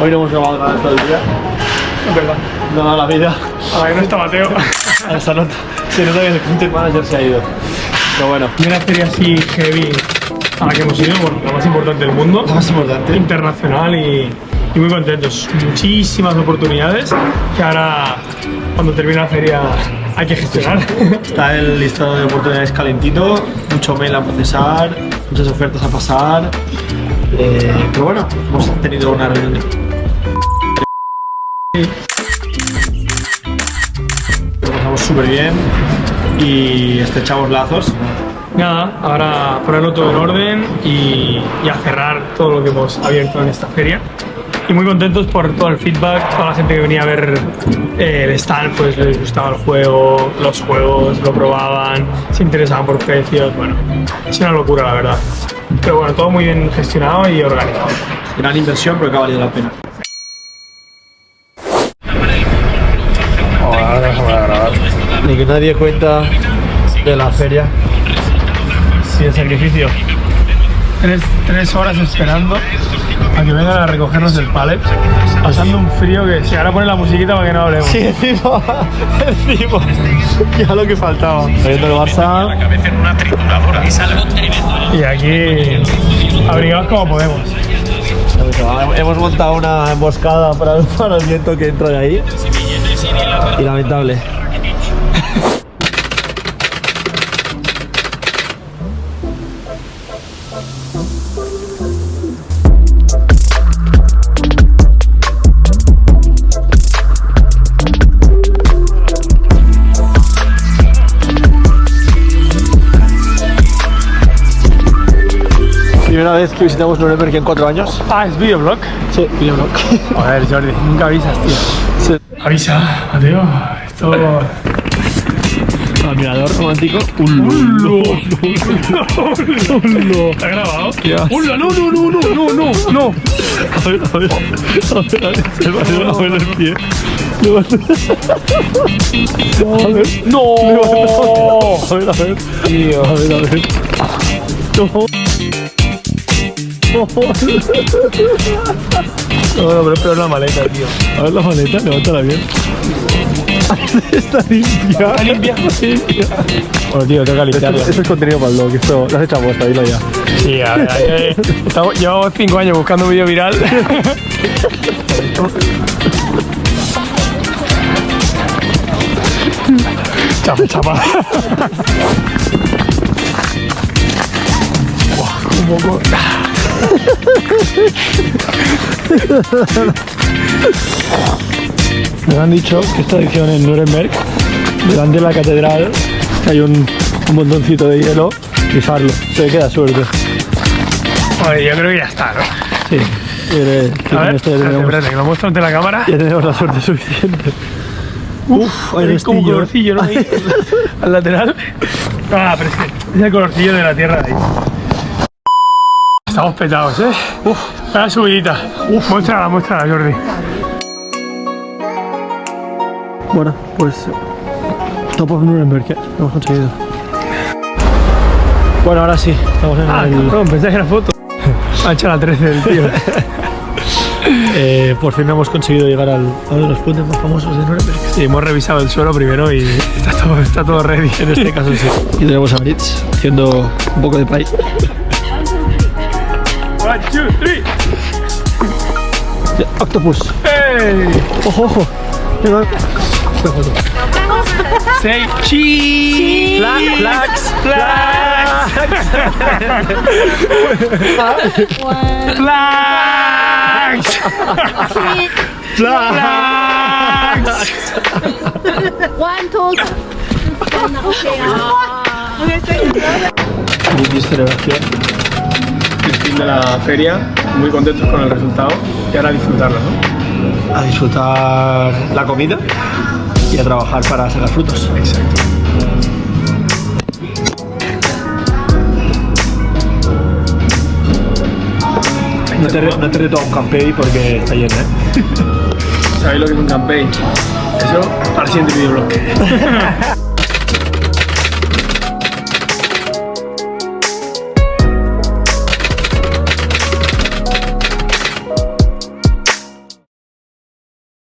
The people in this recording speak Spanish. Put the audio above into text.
Hoy no hemos grabado nada todo el día. Es verdad. No da la vida. A ver, no está Mateo. Hasta nota. Se nota que el content manager se ha ido. Pero bueno, Primera feria así heavy a la que hemos ido, bueno, la más importante del mundo. lo más importante. internacional y, y muy contentos. Muchísimas oportunidades que ahora, cuando termine la feria, hay que gestionar. Está el listado de oportunidades calentito, mucho mail a procesar, muchas ofertas a pasar. Eh, pero bueno, hemos tenido una reunión. Lo pasamos súper bien y estrechamos lazos. Nada, ahora ponerlo todo en orden y, y a cerrar todo lo que hemos abierto en esta feria. Y muy contentos por todo el feedback, toda la gente que venía a ver eh, el stand, pues les gustaba el juego, los juegos, lo probaban, se interesaban por precios, bueno, es una locura la verdad. Pero bueno, todo muy bien gestionado y organizado. Gran inversión, pero que ha valido la pena. Ni que nadie cuenta de la feria sin sacrificio. Tres, tres horas esperando a que vengan a recogernos el pallet, pasando un frío que si ahora pone la musiquita para que no hablemos. Sí, encima, encima, ya lo que faltaba. Viendo el Barça, cabeza en una trituradora. Es algo tremendo. Y aquí abrigados como podemos. hemos montado una emboscada para el, para el viento que entra de ahí. Y lamentable. Primera vez que visitamos Nuremberg en cuatro años. Ah, es videoblog. Sí, videoblog. Joder, Jordi, nunca avisas, tío. Sí. Avisa, Mateo. Esto. Admirador romántico. ¡Hullo! ¡Hullo! ¿Está grabado? Ya. ¡Hullo! ¡No, no, no, no, no, no! no. A ver, a ver, a ver, a ver, se va a ver el pie. A ver, ¡No! a ver, a ver. A ver, a ver. No. No, no, pero espera una maleta, tío. A ver la maleta, levántala bien. Está limpia. ¿Está limpia? Bueno, tío, tengo que limpiarla. esto es contenido para el blog, esto lo has hecho a bosta, dilo ya. Sí, a ver, eh, estamos- llevamos cinco años buscando un vídeo viral. chapa, chapa. Buah, un poco. Nos han dicho que esta edición en Nuremberg, delante de la catedral, hay un, un montoncito de hielo, pisarlo, se queda suerte. Oye, yo creo que ya está, ¿no? Sí, eh, A ver, espérate, espérate, que lo muestro ante la cámara. ya tenemos la suerte suficiente. Uf, hay como restillo. colorcillo, ¿no? Ahí, al lateral. Ah, pero es que es el colorcillo de la tierra de ahí. Estamos petados, ¿eh? Uf, la subidita. Uf, muéstrala, muéstrala, Jordi. Bueno, pues Top of Nuremberg, ¿eh? lo hemos conseguido. Bueno, ahora sí, estamos en Ah, el... cabrón, pensé que era foto. Ha hecho la 13 del tío. Eh, por fin hemos conseguido llegar al, a uno de los puentes más famosos de Nuremberg. Sí, hemos revisado el suelo primero y está todo, está todo ready. En este caso sí. Y tenemos a Maritz haciendo un poco de pay. One, two, three. The octopus. Hey! Oh, ho ho. You know? Say cheese! Flax, flax, flax! Flax! Flax! One, two, three. Okay, okay. Did you Mogę sobie here. Fin de la feria, muy contentos con el resultado y ahora disfrutarlo, ¿no? A disfrutar la comida y a trabajar para sacar frutos. Exacto. No te, no te reto a un campey porque está lleno, ¿eh? ¿Sabéis lo que es un campaign? Eso para el siguiente videoblog.